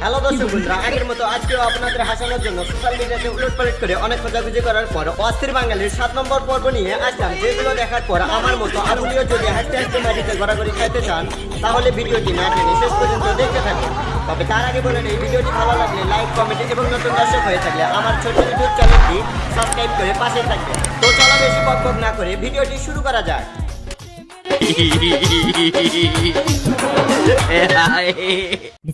Hello দর্শক বন্ধুরা আগের মতো আজকেও আপনাদের হাসানোর জন্য সোশ্যাল মিডিয়াতে উলট পালট করে অনেক খোঁজাখুঁজি করার পর অস্থির বাঙালির সাত নম্বর পর্ব নিয়ে আসলাম যেগুলো দেখার পর আমার মতো আপনিও যদি হাসতে হাসতে মাটিতে ঘোরাঘুরি খাইতে চান তাহলে ভিডিওটি না টেনে শেষ পর্যন্ত দেখতে থাকুন তবে তার আগে বলেন এই ভিডিওটি ভালো লাগলে লাইক কমেন্ট এবং নতুন দর্শক হয়ে থাকলে আমার ছোট ইউটিউব চ্যানেলটি সাবস্ক্রাইব করে পাশে থাকবেন তো চলো বেশি বক বক না করে ভিডিওটি শুরু করা যাক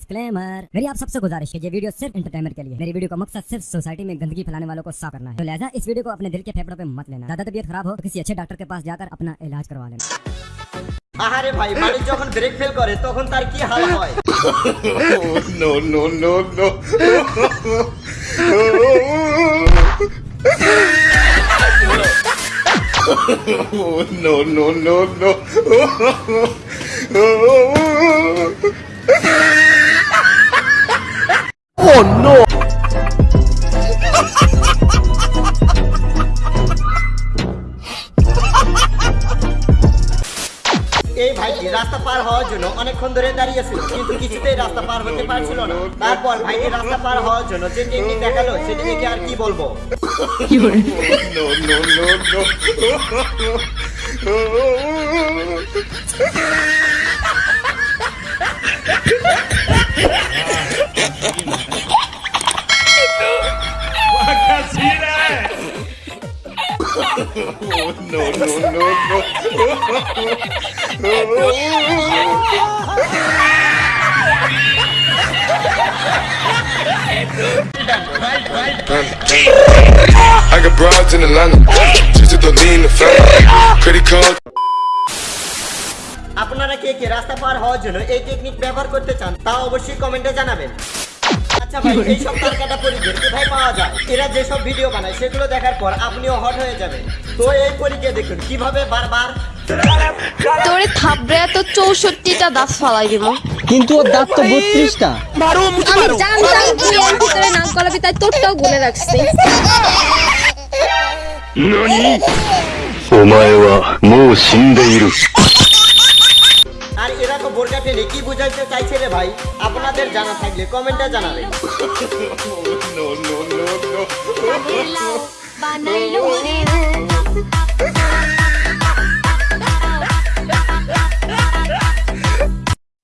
डिस्क्लेमर मेरी आप सबसे गुजारिश है ये वीडियो सिर्फ एंटरटेनमेंट के लिए मेरी वीडियो का मकसद सिर्फ सोसाइटी में गंदगी फैलाने वालों को साफ करना है तो लिहाजा इस वीडियो को अपने दिल के फेफड़ों पे मत लेना ज्यादा तबीयत खराब हो तो किसी अच्छे डॉक्टर के पास जाकर अपना इलाज करवा लेना আহারে ভাই মালিক যখন ব্রেক ফেল করে তখন তার কি হাল হয় no, no, no, no. no, no, no, no. ভাইটি রাস্তা পার হওয়ার জন্য অনেকক্ষণ ধরে দাঁড়িয়েছিল কিন্তু কিছুতেই রাস্তা পার হতে পারছিল না তারপর ভাইটি রাস্তা পার হওয়ার জন্য যে টেকনিক দেখাল সেটা দেখে আর কি বলব No, no, no, no. No, no, no. no. I got broads in Atlanta. Just to lean the family. Credit card. আপনারা কে কে রাস্তা পার হওয়ার জন্য এই টেকনিক ব্যবহার করতে চান তা অবশ্যই কমেন্টে জানাবেন আচ্ছা ভাই এই সব তারকাটা পরীকে কোথায় পাওয়া যায় এরা যেসব ভিডিও বানায় সেগুলো দেখার পর আপনিও হট হয়ে যাবেন তো এই পরীকে দেখুন কিভাবে বারবার তোরে থাবড়ে তো চৌষট্টিটা দাঁত ফালাই দিব কিন্তু ওর দাঁত তো বত্রিশটা আমি জানতাম তুই এর ভিতরে নাক গলাবি তাই তোরটাও গুনে রাখছি お前はもう死んでいる。 আর এরা তো বোরকা টেনে কি বুঝাইতে চাইছে রে ভাই আপনাদের জানা থাকলে কমেন্টে জানাবেন No, no, no, no.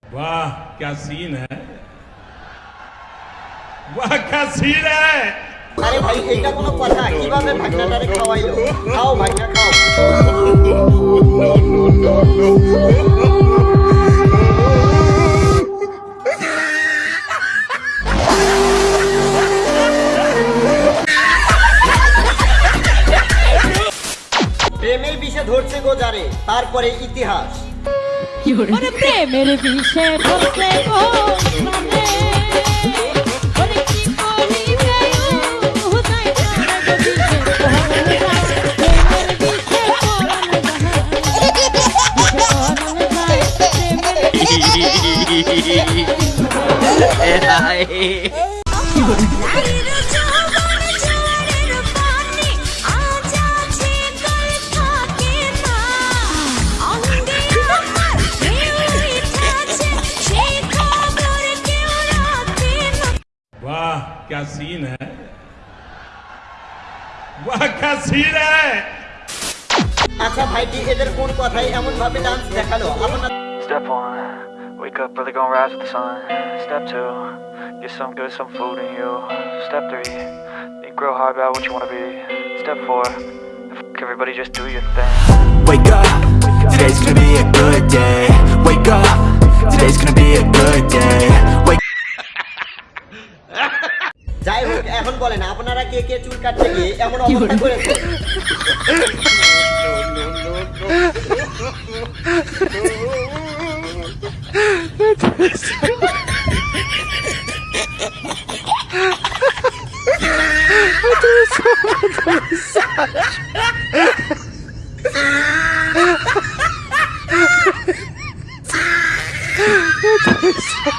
वाह क्या सीन है वाह क्या सीन है আরে ভাই এইটা কোনো কথা কিভাবে ভাগনাটারে খাওয়াইলো খাও ভাগনা খাও যারে তারপরে ইতিহাস ওরে প্রেমের বিষে ধরতে क्या सीन है वाह क्या सीन है আচ্ছা ভাইটি এদের কোন কথাই এমন ভাবে ডান্স দেখালো আপনার Step one, wake up early, gonna rise with the sun. Step two, get some good, some food in you. Step three, think real hard about what you wanna be. Step four, f- everybody just do your thing. Wake up, today's gonna be a good day. Wake up, today's gonna be a good day. বলেন আপনারা কে কে চুল কাটতে গিয়ে এমন অবস্থা করেছেন?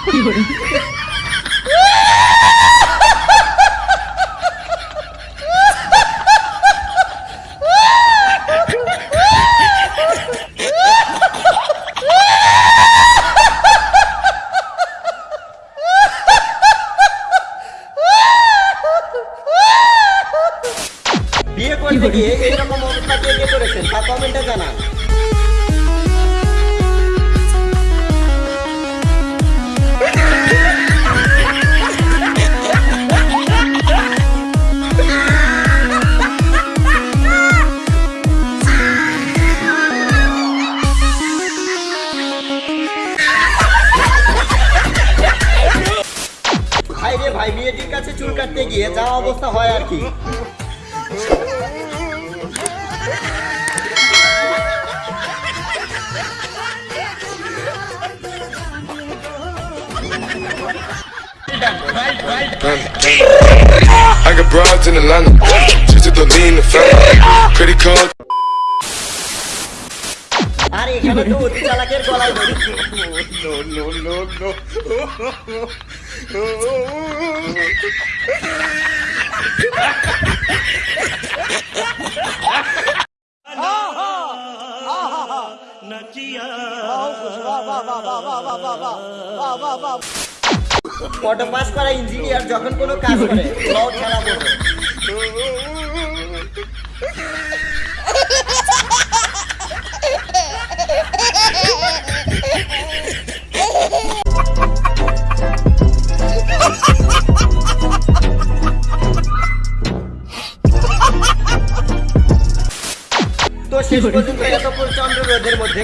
কি কমেন্টে জানান। ভাই রে ভাই, মেয়েটির কাছে চুল কাটতে গিয়ে যা অবস্থা হয় আর কি। I got broads in Atlanta. Just to lean the family. Credit card. আর এখানে তো অতি চালাকের গলায় ধরি অটো পাস করা ইঞ্জিনিয়ার যখন কোনো কাজ করে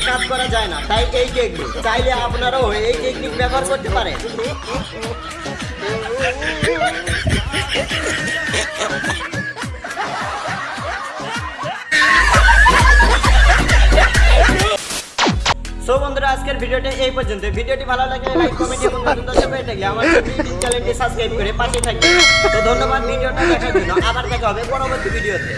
কাজ করা যায় না, তাই এই টেকনিক চাইলে আপনারাও এই টেকনিক ব্যবহার করতে পারেন। সো বন্ধুরা, আজকের ভিডিওটা এই পর্যন্ত। ভিডিওটি ভালো লাগে লাইক কমেন্ট এবং নতুন দর্শক হয়ে থাকলে আমার চ্যানেলটি সাবস্ক্রাইব করে পাশে থাকবে তো ধন্যবাদ, ভিডিওটা দেখার জন্য। আবার দেখা হবে পরবর্তী ভিডিওতে।